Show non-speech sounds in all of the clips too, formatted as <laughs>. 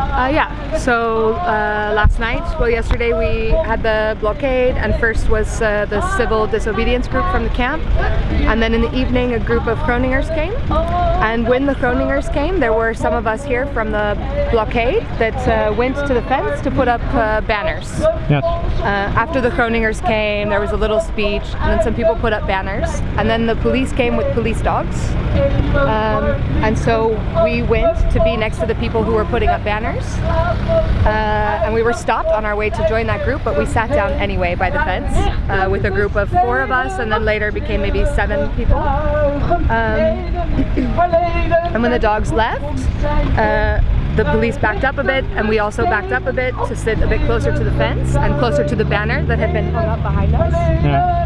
Uh, yeah, so uh, last night, well yesterday we had the blockade and first was uh, the civil disobedience group from the camp and then in the evening a group of Groningers came and when the Groningers came there were some of us here from the blockade that uh, went to the fence to put up uh, banners. Yes. Uh, after the Groningers came there was a little speech and then some people put up banners and then the police came with police dogs um, and so we went to be next to the people who were putting up banners uh, and we were stopped on our way to join that group but we sat down anyway by the fence uh, with a group of four of us and then later became maybe seven people. Um, <clears throat> and when the dogs left uh, the police backed up a bit and we also backed up a bit to sit a bit closer to the fence and closer to the banner that had been hung up behind us. Yeah.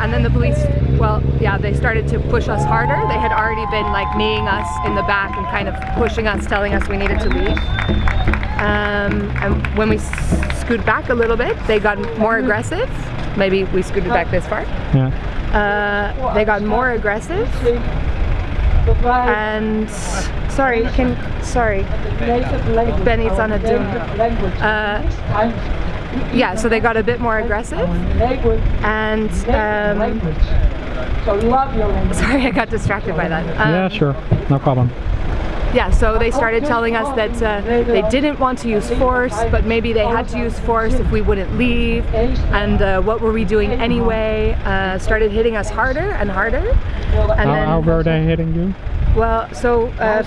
And then the police, well, yeah, they started to push us harder. They had already been like kneeing us in the back and kind of pushing us, telling us we needed to leave. Um, and when we scooted back a little bit, they got more aggressive. Maybe we scooted back this far. Yeah. Uh, they got more aggressive and sorry, can sorry, ik ben iets aan het. Uh, yeah, so they got a bit more aggressive and um, <laughs> sorry, I got distracted by that. Um, yeah, sure. No problem. yeah, so they started telling us that uh, they didn't want to use force, but maybe they had to use force if we wouldn't leave. And uh, what were we doing anyway? Uh, started hitting us harder and harder. And How, how were they hitting you? Well, so uh,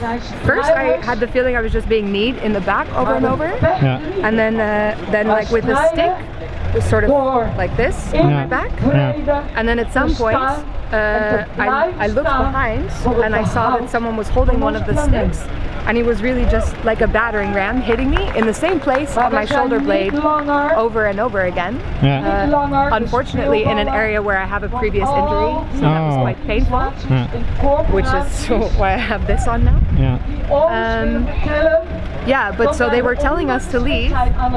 first I had the feeling I was just being kneed in the back over and over, Yeah. and then uh, then like with a stick, sort of like this on my back. Yeah. And then at some point, uh, I, I looked behind and I saw that someone was holding one of the sticks and he was really just like a battering ram hitting me in the same place on my shoulder blade over and over again. Yeah. Uh, unfortunately in an area where I have a previous injury, so that was Oh. quite painful, Yeah. which is <laughs> why I have this on now. Yeah. Um, yeah, but so they were telling us to leave,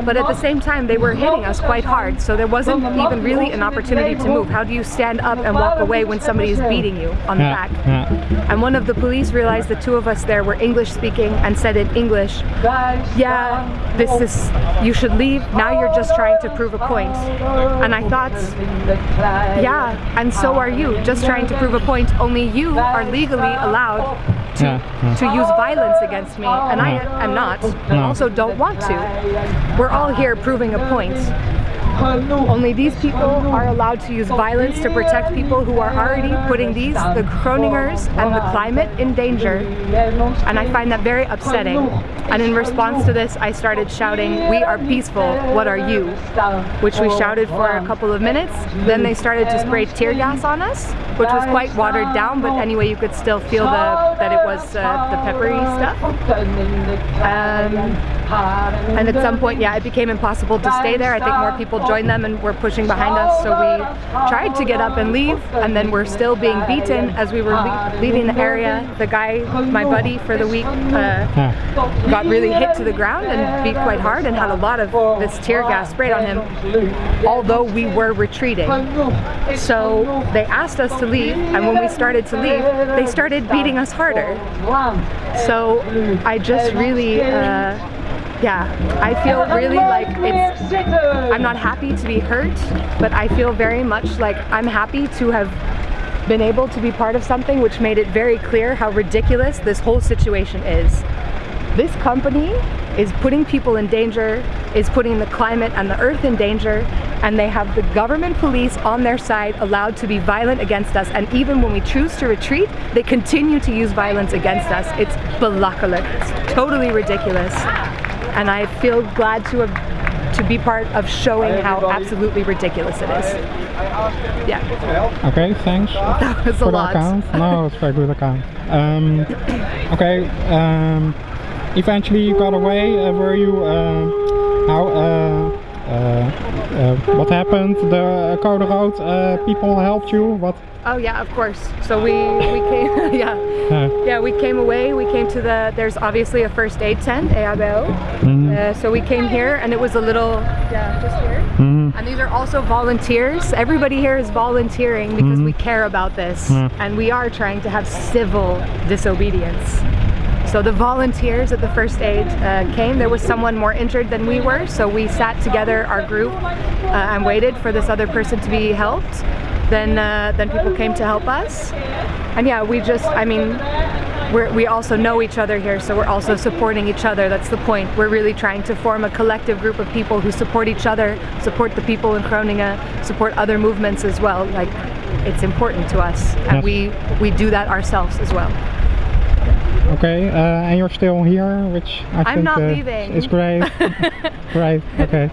but at the same time they were hitting us quite hard, so there wasn't even really an opportunity to move. How do you stand up and walk away when somebody is beating you on the back? And one of the police realized the two of us there were English speaking and said in English, yeah, this is, you should leave, now you're just trying to prove a point. And I thought, yeah, and so are you, just trying to prove a point, only you are legally allowed to, Yeah, to use violence against me, and I am not, and also don't want to. We're all here proving a point. Only these people are allowed to use violence to protect people who are already putting these, the Groningers and the climate in danger. And I find that very upsetting. And in response to this, I started shouting, we are peaceful, what are you? Which we shouted for a couple of minutes. Then they started to spray tear gas on us, which was quite watered down, but anyway, you could still feel the, that it was uh, the peppery stuff. Um, and at some point, yeah, it became impossible to stay there. I think more people joined them and were pushing behind us. So we tried to get up and leave, and then we're still being beaten as we were le leaving the area. The guy, my buddy for the week, uh, Yeah. got really hit to the ground and beat quite hard and had a lot of this tear gas sprayed on him, although we were retreating. So they asked us to leave, and when we started to leave, they started beating us harder. So I just really, uh, yeah, I feel really like it's, I'm not happy to be hurt, but I feel very much like I'm happy to have been able to be part of something which made it very clear how ridiculous this whole situation is. This company is putting people in danger, is putting the climate and the earth in danger, and they have the government police on their side allowed to be violent against us. And even when we choose to retreat, they continue to use violence against us. It's belachelijk. It's totally ridiculous. And I feel glad to have to be part of showing how absolutely ridiculous it is. Yeah, Okay, thanks <laughs> that was a for the lot. account. No, it's a very good account. Um, <coughs> okay, um, eventually you got away. Uh, were you, uh, how, uh, what happened? The Code Rood uh, people helped you? What? Oh yeah, of course. So we we came <laughs> yeah. Uh, Yeah, we came away, we came to the, there's obviously a first aid tent, EHBO. mhm, Uh, so we came here and it was a little, yeah, just here. mhm, And these are also volunteers. Everybody here is volunteering because we care about this. Yeah. And we are trying to have civil disobedience. So the volunteers at the first aid uh, came. There was someone more injured than we were, so we sat together, our group, uh, and waited for this other person to be helped. Then, uh, then people came to help us, and yeah, we just, I mean, we're, we also know each other here, so we're also supporting each other. That's the point. We're really trying to form a collective group of people who support each other, support the people in Groningen, support other movements as well. Like, it's important to us, and we we do that ourselves as well. Okay, uh, and you're still here, which I I'm think not uh, leaving. is great. <laughs> great. Okay.